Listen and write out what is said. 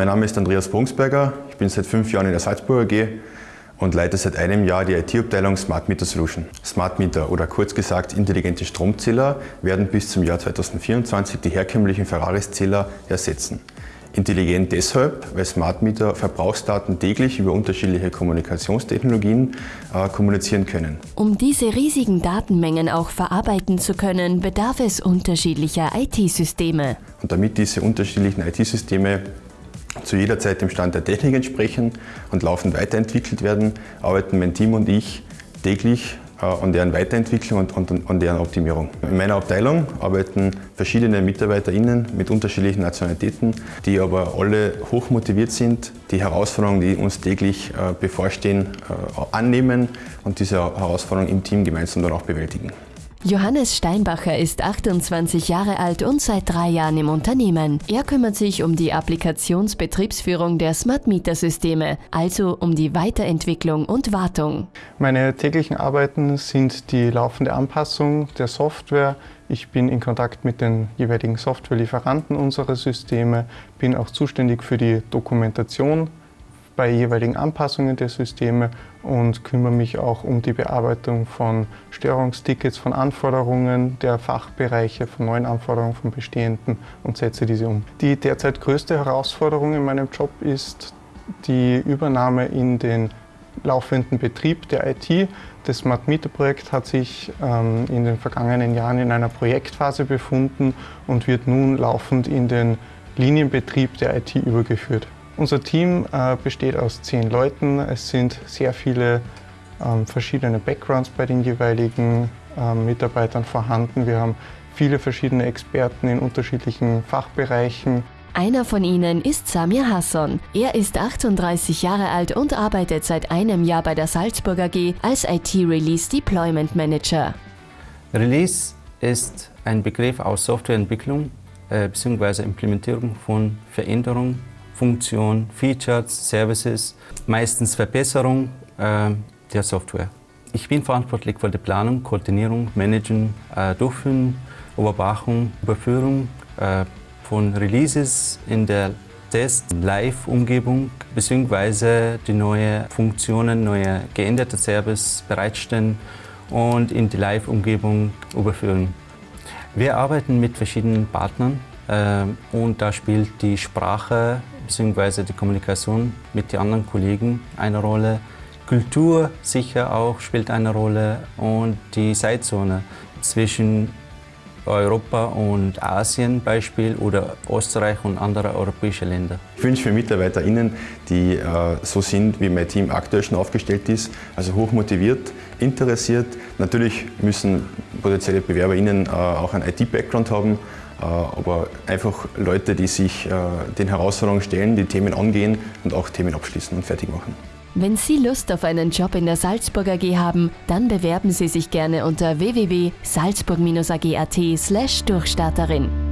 Mein Name ist Andreas Brungsberger, ich bin seit fünf Jahren in der Salzburger AG und leite seit einem Jahr die IT-Abteilung Smart Meter Solution. Smart Meter oder kurz gesagt intelligente Stromzähler werden bis zum Jahr 2024 die herkömmlichen Ferraris-Zähler ersetzen. Intelligent deshalb, weil Smart Meter Verbrauchsdaten täglich über unterschiedliche Kommunikationstechnologien äh, kommunizieren können. Um diese riesigen Datenmengen auch verarbeiten zu können, bedarf es unterschiedlicher IT-Systeme. Und damit diese unterschiedlichen IT-Systeme zu jeder Zeit dem Stand der Technik entsprechen und laufend weiterentwickelt werden, arbeiten mein Team und ich täglich äh, an deren Weiterentwicklung und, an deren Optimierung. In meiner Abteilung arbeiten verschiedene MitarbeiterInnen mit unterschiedlichen Nationalitäten, die aber alle hochmotiviert sind, die Herausforderungen, die uns täglich äh, bevorstehen, äh, annehmen und diese Herausforderungen im Team gemeinsam dann auch bewältigen. Johannes Steinbacher ist 28 Jahre alt und seit drei Jahren im Unternehmen. Er kümmert sich um die Applikationsbetriebsführung der Smart Meter Systeme, also um die Weiterentwicklung und Wartung. Meine täglichen Arbeiten sind die laufende Anpassung der Software. Ich bin in Kontakt mit den jeweiligen Softwarelieferanten unserer Systeme, bin auch zuständig für die Dokumentation bei jeweiligen Anpassungen der Systeme und kümmere mich auch um die Bearbeitung von Störungstickets, von Anforderungen der Fachbereiche, von neuen Anforderungen von bestehenden und setze diese um. Die derzeit größte Herausforderung in meinem Job ist die Übernahme in den laufenden Betrieb der IT. Das Smart Meter Projekt hat sich ähm, in den vergangenen Jahren in einer Projektphase befunden und wird nun laufend in den Linienbetrieb der IT übergeführt. Unser Team äh, besteht aus zehn Leuten. Es sind sehr viele ähm, verschiedene Backgrounds bei den jeweiligen ähm, Mitarbeitern vorhanden. Wir haben viele verschiedene Experten in unterschiedlichen Fachbereichen. Einer von ihnen ist Samir Hasson. Er ist 38 Jahre alt und arbeitet seit einem Jahr bei der Salzburger AG als IT-Release Deployment Manager. Release ist ein Begriff aus Softwareentwicklung äh, bzw. Implementierung von Veränderungen Funktion, Features, Services, meistens Verbesserung äh, der Software. Ich bin verantwortlich für die Planung, Koordinierung, Managen, äh, Durchführen, Überwachung, Überführung äh, von Releases in der Test-Live-Umgebung bzw. die neuen Funktionen, neue geänderte Service bereitstellen und in die Live-Umgebung überführen. Wir arbeiten mit verschiedenen Partnern äh, und da spielt die Sprache bzw. die Kommunikation mit den anderen Kollegen eine Rolle. Kultur sicher auch spielt eine Rolle und die Zeitzone zwischen Europa und Asien Beispiel oder Österreich und andere europäische Länder. Ich wünsche für MitarbeiterInnen, die äh, so sind, wie mein Team aktuell schon aufgestellt ist, also hoch motiviert, interessiert. Natürlich müssen potenzielle BewerberInnen äh, auch einen IT-Background haben, aber einfach Leute, die sich äh, den Herausforderungen stellen, die Themen angehen und auch Themen abschließen und fertig machen. Wenn Sie Lust auf einen Job in der Salzburger AG haben, dann bewerben Sie sich gerne unter www.salzburg-ag.at/durchstarterin.